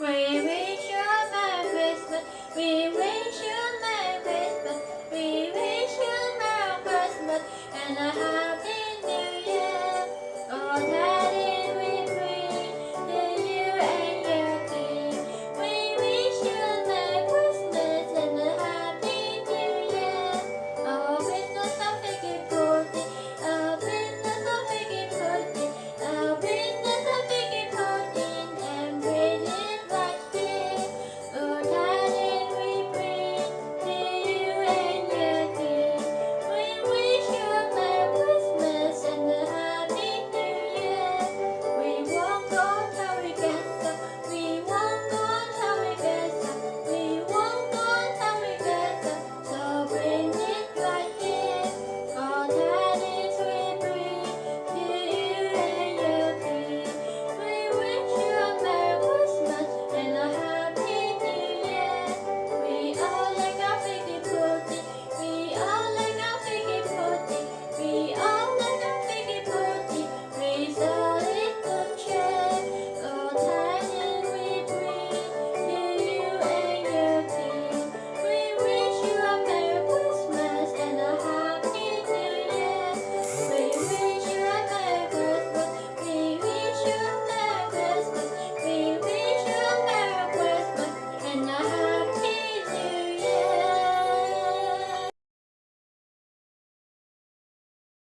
We wish you a Merry Christmas. We wish you a Merry Christmas. We wish you a Merry Christmas and a Happy New Year. Oh.